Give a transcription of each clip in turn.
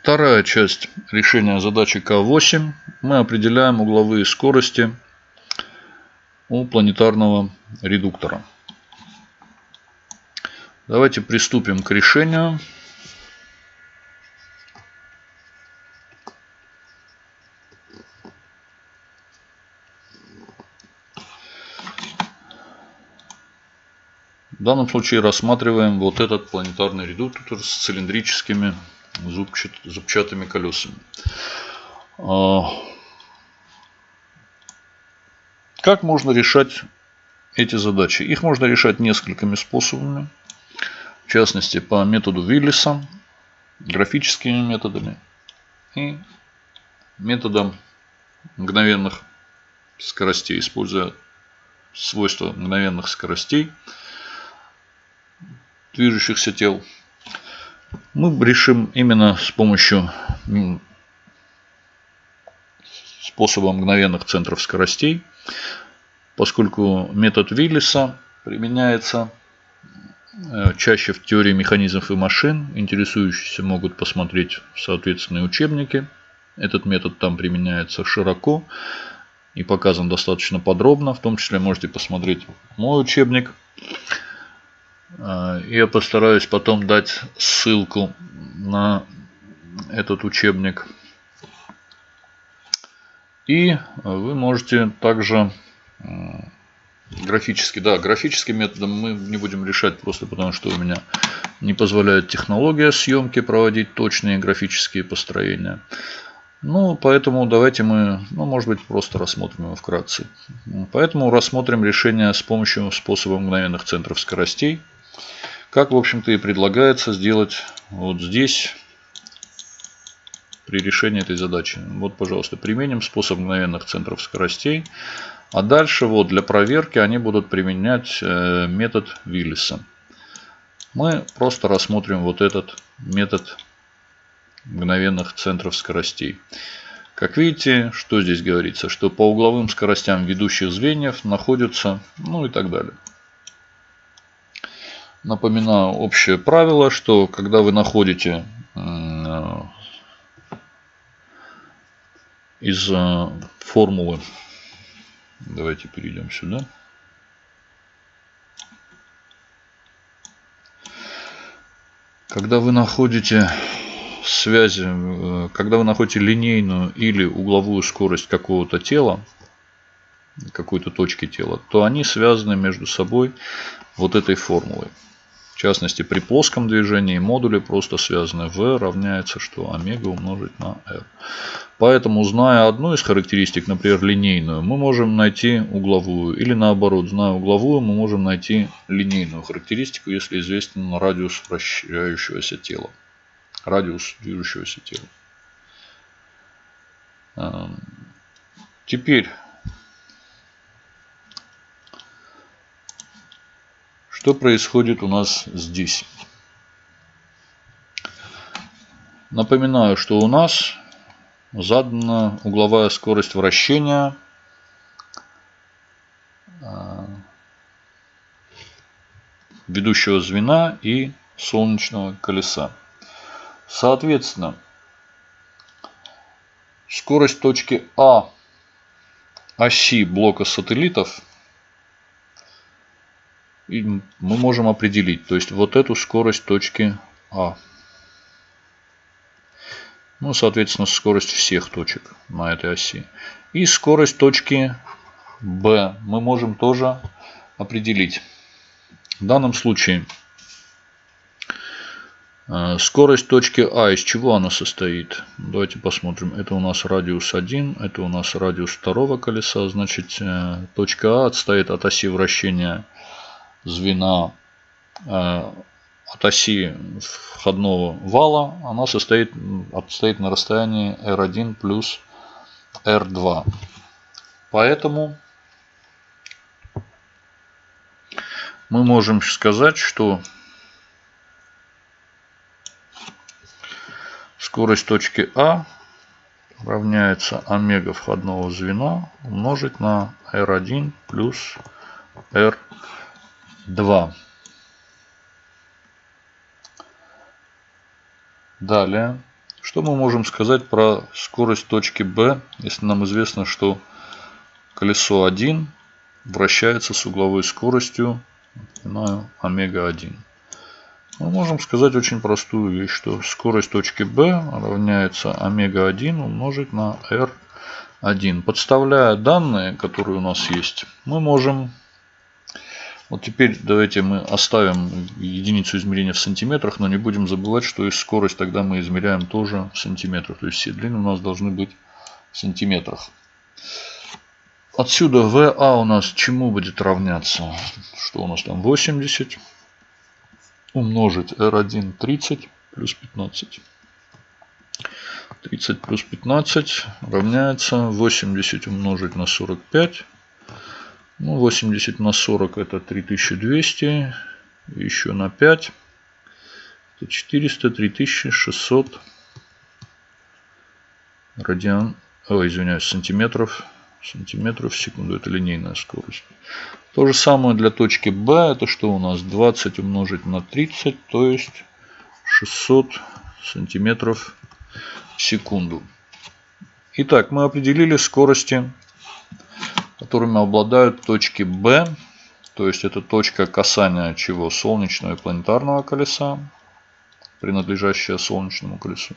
Вторая часть решения задачи К8. Мы определяем угловые скорости у планетарного редуктора. Давайте приступим к решению. В данном случае рассматриваем вот этот планетарный редуктор с цилиндрическими зубчатыми колесами. А, как можно решать эти задачи? Их можно решать несколькими способами. В частности, по методу Виллиса, графическими методами и методом мгновенных скоростей, используя свойства мгновенных скоростей движущихся тел. Мы решим именно с помощью способа мгновенных центров скоростей, поскольку метод Виллиса применяется э, чаще в теории механизмов и машин. Интересующиеся могут посмотреть соответственные учебники. Этот метод там применяется широко и показан достаточно подробно. В том числе можете посмотреть мой учебник. А, я постараюсь потом дать ссылку на этот учебник. И вы можете также графически, да, графическим методом мы не будем решать просто потому, что у меня не позволяет технология съемки проводить точные графические построения. Ну, поэтому давайте мы, ну, может быть, просто рассмотрим его вкратце. Поэтому рассмотрим решение с помощью способа мгновенных центров скоростей. Как, в общем-то, и предлагается сделать вот здесь при решении этой задачи. Вот, пожалуйста, применим способ мгновенных центров скоростей. А дальше вот для проверки они будут применять э, метод Виллиса. Мы просто рассмотрим вот этот метод мгновенных центров скоростей. Как видите, что здесь говорится? Что по угловым скоростям ведущих звеньев находятся, ну и так далее. Напоминаю общее правило, что когда вы находите э, из э, формулы, давайте перейдем сюда, когда вы находите связи, э, когда вы находите линейную или угловую скорость какого-то тела, какой-то точки тела, то они связаны между собой вот этой формулой. В частности, при плоском движении модули просто связаны v равняется что омега умножить на r. Поэтому, зная одну из характеристик, например, линейную, мы можем найти угловую. Или наоборот, зная угловую, мы можем найти линейную характеристику, если известен радиус вращающегося тела. Радиус движущегося тела. Эм, теперь Что происходит у нас здесь? Напоминаю, что у нас задана угловая скорость вращения а, ведущего звена и солнечного колеса. Соответственно, скорость точки А оси блока сателлитов – и мы можем определить, то есть вот эту скорость точки А. Ну, соответственно, скорость всех точек на этой оси. И скорость точки Б мы можем тоже определить. В данном случае э, скорость точки А, из чего она состоит? Давайте посмотрим. Это у нас радиус 1, это у нас радиус второго колеса. Значит, э, точка А отстоит от оси вращения звена э, от оси входного вала, она состоит, отстоит на расстоянии R1 плюс R2. Поэтому мы можем сказать, что скорость точки А равняется омега входного звена умножить на R1 плюс R2. 2. Далее, Что мы можем сказать про скорость точки B, если нам известно, что колесо 1 вращается с угловой скоростью, напоминаю, омега-1. Мы можем сказать очень простую вещь, что скорость точки B равняется омега-1 умножить на R1. Подставляя данные, которые у нас есть, мы можем вот теперь давайте мы оставим единицу измерения в сантиметрах, но не будем забывать, что и скорость тогда мы измеряем тоже в сантиметрах. То есть все длины у нас должны быть в сантиметрах. Отсюда VA у нас чему будет равняться? Что у нас там? 80 умножить R1 30 плюс 15. 30 плюс 15 равняется 80 умножить на 45 ну, 80 на 40 это 3200. Еще на 5. Это 400, 3600 радиан. Ой, извиняюсь, сантиметров. Сантиметров в секунду. Это линейная скорость. То же самое для точки B. Это что у нас? 20 умножить на 30. То есть 600 сантиметров в секунду. Итак, мы определили скорости которыми обладают точки B, то есть это точка касания чего? Солнечного и планетарного колеса, принадлежащая солнечному колесу,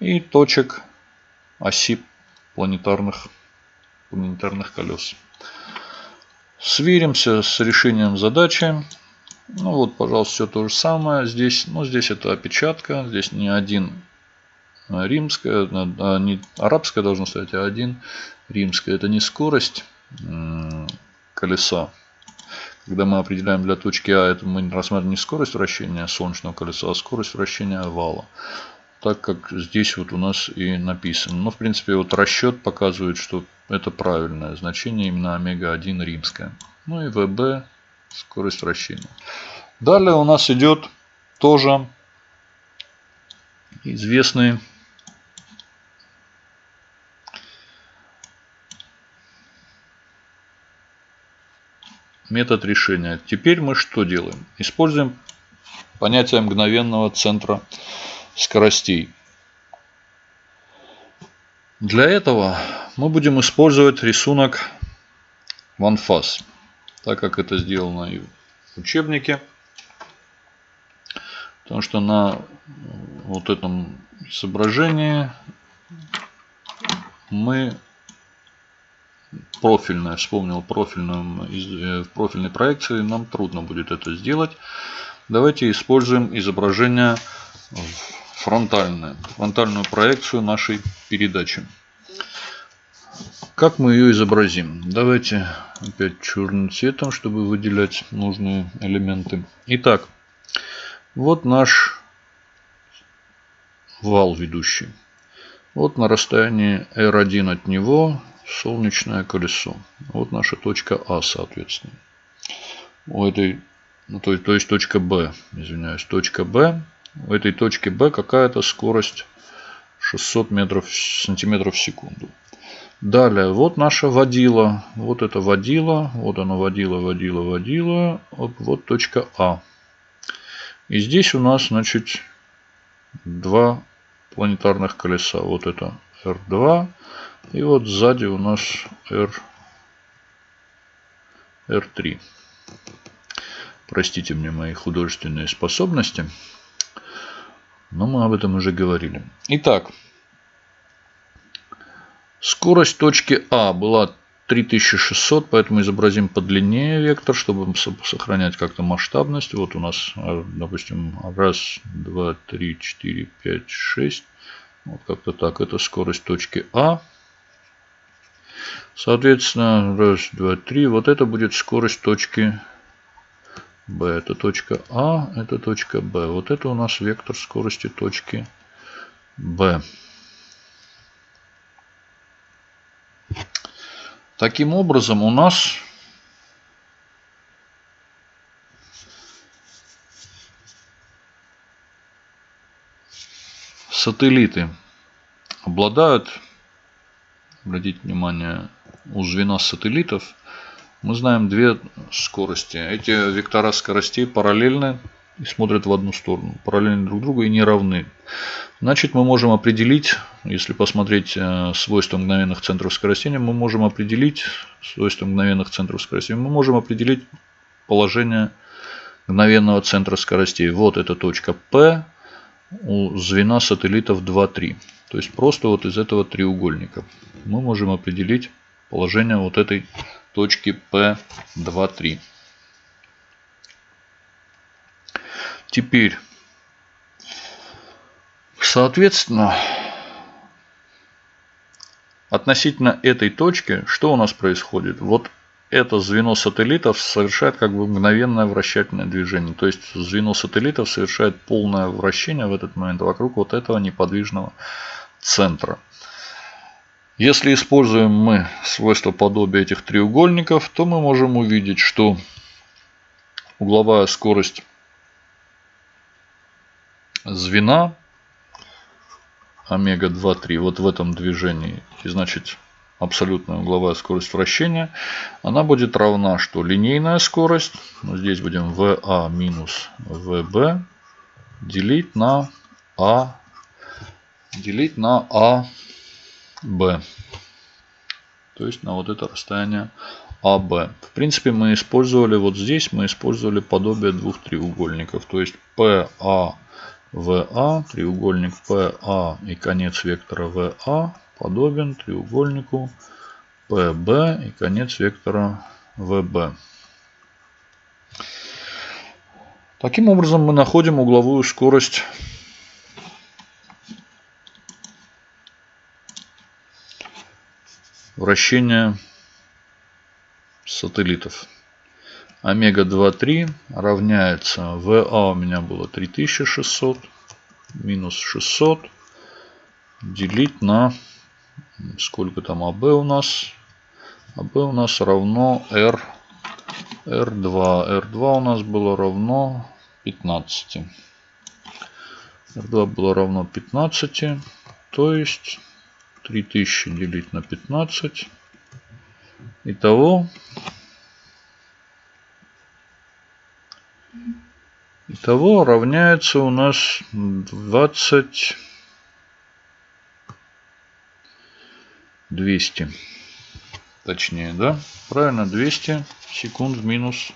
и точек оси планетарных, планетарных колес. Сверимся с решением задачи. Ну вот, пожалуйста, все то же самое. Здесь, ну, здесь это опечатка. Здесь не один римская, а не арабская должна стоять, а один римская. Это не скорость колеса. Когда мы определяем для точки А, это мы рассматриваем не скорость вращения солнечного колеса, а скорость вращения овала. Так как здесь вот у нас и написано. Но в принципе вот расчет показывает, что это правильное значение именно омега-1 римская. Ну и ВБ скорость вращения. Далее у нас идет тоже известный метод решения. Теперь мы что делаем? Используем понятие мгновенного центра скоростей. Для этого мы будем использовать рисунок OneFast, так как это сделано и в учебнике. Потому что на вот этом изображении мы профильное, вспомнил профильную, э, в профильной проекции, нам трудно будет это сделать. Давайте используем изображение фронтальное, фронтальную проекцию нашей передачи. Как мы ее изобразим? Давайте опять черным цветом, чтобы выделять нужные элементы. Итак, вот наш вал ведущий. Вот на расстоянии R1 от него солнечное колесо. Вот наша точка А, соответственно. У этой, ну, то, то есть точка Б, извиняюсь, точка Б. У этой точки Б какая-то скорость 600 метров, сантиметров в секунду. Далее, вот наша водила. Вот это водила. Вот она водила, водила, водила. Вот, вот точка А. И здесь у нас, значит, два планетарных колеса. Вот это R2 и вот сзади у нас R, R3. Простите мне мои художественные способности. Но мы об этом уже говорили. Итак, скорость точки А была 3600, поэтому изобразим подлиннее вектор, чтобы сохранять как-то масштабность. Вот у нас, допустим, раз, два, три, четыре, пять, шесть. Вот как-то так. Это скорость точки А. Соответственно, раз, два, три. Вот это будет скорость точки B. Это точка А, это точка B. Вот это у нас вектор скорости точки B. Таким образом, у нас сателлиты обладают обратите внимание, у звена сателлитов мы знаем две скорости. Эти вектора скоростей параллельны и смотрят в одну сторону, параллельно друг другу и не равны. Значит, мы можем определить, если посмотреть э, свойства мгновенных центров скоростения, мы можем определить свойства мгновенных центров скоростения, мы можем определить положение мгновенного центра скоростей. Вот эта точка P у звена сателлитов 2, 3. То есть просто вот из этого треугольника мы можем определить положение вот этой точки P2, 3. Теперь, соответственно, относительно этой точки, что у нас происходит? Вот это звено сателлитов совершает как бы мгновенное вращательное движение. То есть звено сателлитов совершает полное вращение в этот момент вокруг вот этого неподвижного центра. Если используем мы свойство подобия этих треугольников, то мы можем увидеть, что угловая скорость звена омега 2 3 вот в этом движении и значит абсолютная угловая скорость вращения она будет равна что линейная скорость. Ну, здесь будем va минус vb делить на a делить на a b то есть на вот это расстояние AB. В принципе, мы использовали вот здесь, мы использовали подобие двух треугольников. То есть PA VA, треугольник PA и конец вектора VA подобен треугольнику PB и конец вектора VB. Таким образом мы находим угловую скорость вращения сателлитов. Омега 2,3 равняется VA у меня было 3600 минус 600 делить на сколько там АБ у нас? АБ у нас равно R R2 R2 у нас было равно 15 R2 было равно 15 то есть 3000 делить на 15 итого Итого равняется у нас 20 200. Точнее, да? Правильно, 200 секунд в минус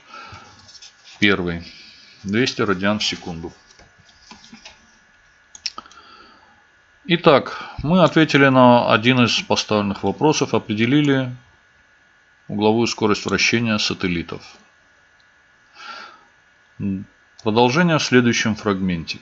первый. 200 радиан в секунду. Итак, мы ответили на один из поставленных вопросов, определили угловую скорость вращения сателлитов. Продолжение в следующем фрагменте.